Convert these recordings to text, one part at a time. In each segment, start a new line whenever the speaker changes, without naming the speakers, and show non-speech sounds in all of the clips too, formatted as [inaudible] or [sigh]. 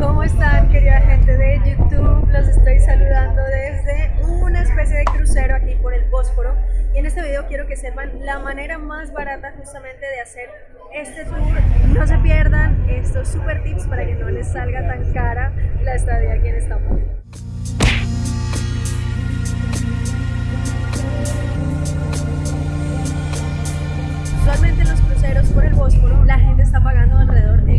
¿Cómo están querida gente de YouTube? Los estoy saludando desde una especie de crucero aquí por el Bósforo y en este video quiero que sepan la manera más barata justamente de hacer este tour. No se pierdan estos super tips para que no les salga tan cara la estadía aquí en Estambul. Usualmente en los cruceros por el Bósforo la gente está pagando alrededor entre 15 euros y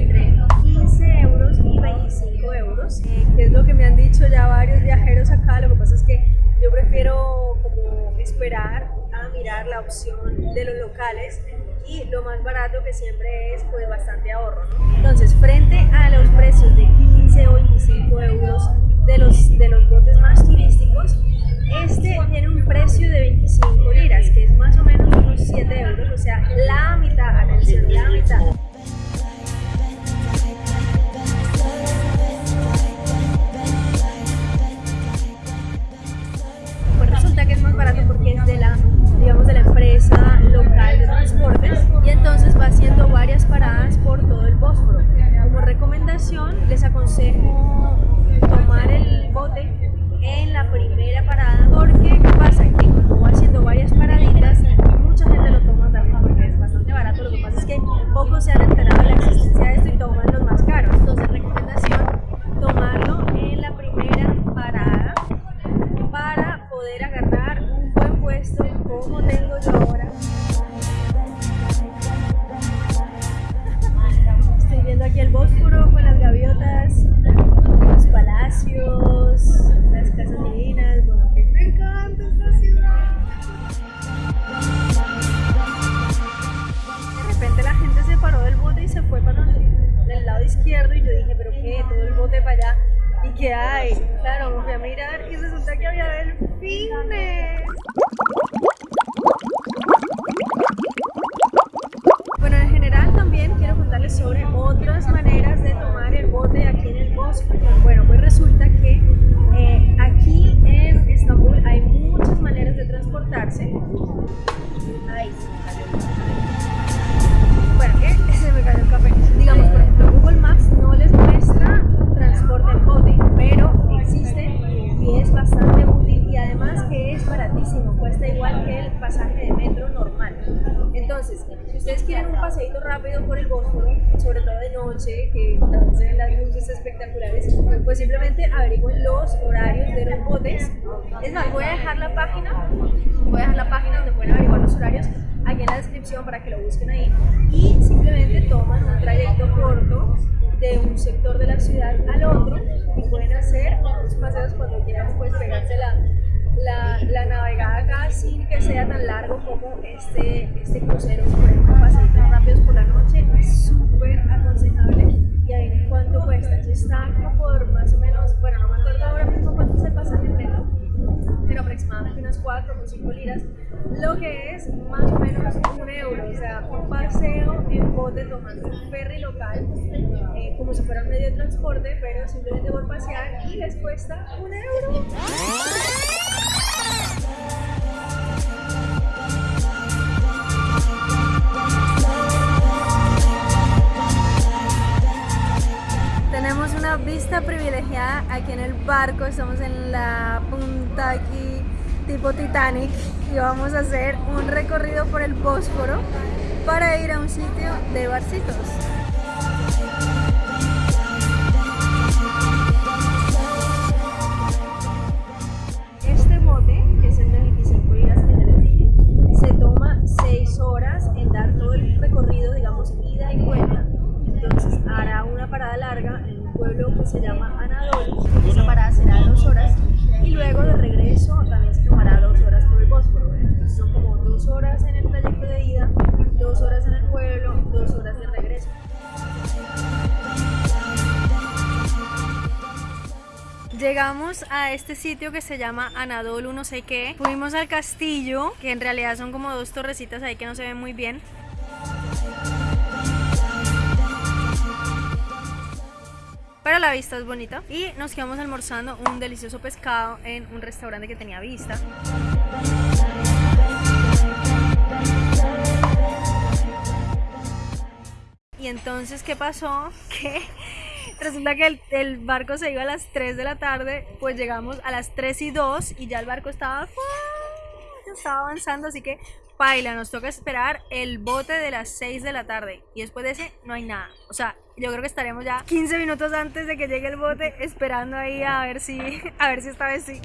25 euros, eh, que es lo que me han dicho ya varios viajeros acá. Lo que pasa es que yo prefiero como esperar a mirar la opción de los locales y lo más barato que siempre es pues bastante ahorro. Entonces, frente a los precios de 15 o 25 euros de los, de los botes más turísticos, Bósforo. Como recomendación les aconsejo tomar el bote en la primera parada porque ¿qué pasa? Que como haciendo varias paraditas mucha gente lo toma también porque es bastante barato lo que pasa es que pocos se han enterado de la existencia de esto y toman los más caros entonces el con las gaviotas los palacios, las casas divinas, bueno, me encanta esta ciudad. De repente la gente se paró del bote y se fue para el, el lado izquierdo y yo dije, pero qué, todo el bote para allá. ¿Y qué hay? Claro, me fui a mirar y resulta que había delfines. Rápido por el Bósforo, sobre todo de noche, que dan las luces espectaculares, pues simplemente averigüen los horarios de los botes. Es más, voy a dejar la página, voy a dejar la página donde pueden averiguar los horarios aquí en la descripción para que lo busquen ahí. Y simplemente toman un trayecto corto de un sector de la ciudad al otro y pueden hacer unos paseos cuando quieran pues pegarse la, la, la, navegada acá sin que sea tan largo como este, este crucero. Por ejemplo, paseitos rápidos por la noche es súper aconsejable. Y ahí en cuánto cuesta. Eso está como por más o menos, bueno, no me acuerdo ahora mismo cuánto es el pasaje metro, pero aproximadamente unas 4 o 5 liras, lo que es más o menos un euro. O sea, un paseo en bote tomando un ferry local, eh, como si fuera un medio de transporte, pero simplemente por pasear y les cuesta un euro. Tenemos una vista privilegiada aquí en el barco, estamos en la punta aquí tipo Titanic y vamos a hacer un recorrido por el Bósforo para ir a un sitio de barcitos. Parada larga en un pueblo que se llama Anadolu. Esa parada será 2 horas y luego de regreso también se tomará 2 horas por el Bósforo. Entonces son como 2 horas en el trayecto de ida, 2 horas en el pueblo, 2 horas de regreso. Llegamos a este sitio que se llama Anadolu, no sé qué. Fuimos al castillo, que en realidad son como dos torrecitas ahí que no se ven muy bien. Pero la vista es bonita. Y nos quedamos almorzando un delicioso pescado en un restaurante que tenía vista. Y entonces, ¿qué pasó? [laughs] Que Resulta que el, el barco se iba a las 3 de la tarde, pues llegamos a las 3 y 2 y ya el barco estaba, estaba avanzando, así que paila, nos toca esperar el bote de las 6 de la tarde y después de ese no hay nada. O sea, yo creo que estaremos ya 15 minutos antes de que llegue el bote esperando ahí a ver si, a ver si esta vez sí.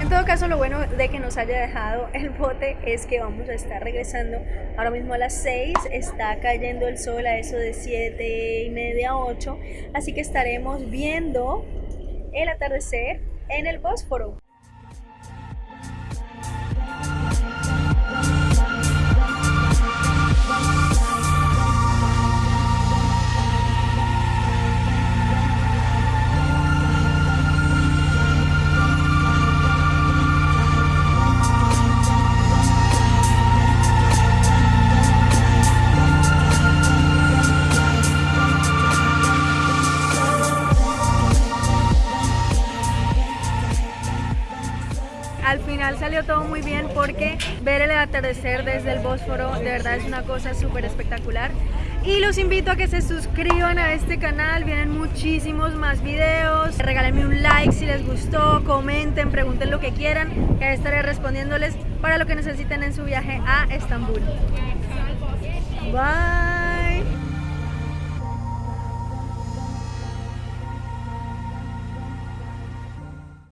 En todo caso, lo bueno de que nos haya dejado el bote es que vamos a estar regresando ahora mismo a las 6. Está cayendo el sol a eso de 7 y media, 8. Así que estaremos viendo el atardecer en el Bósforo. Salió todo muy bien porque ver el atardecer desde el Bósforo de verdad es una cosa súper espectacular. Y los invito a que se suscriban a este canal, vienen muchísimos más videos. Regálenme un like si les gustó, comenten, pregunten lo que quieran, que estaré respondiéndoles para lo que necesiten en su viaje a Estambul. Bye.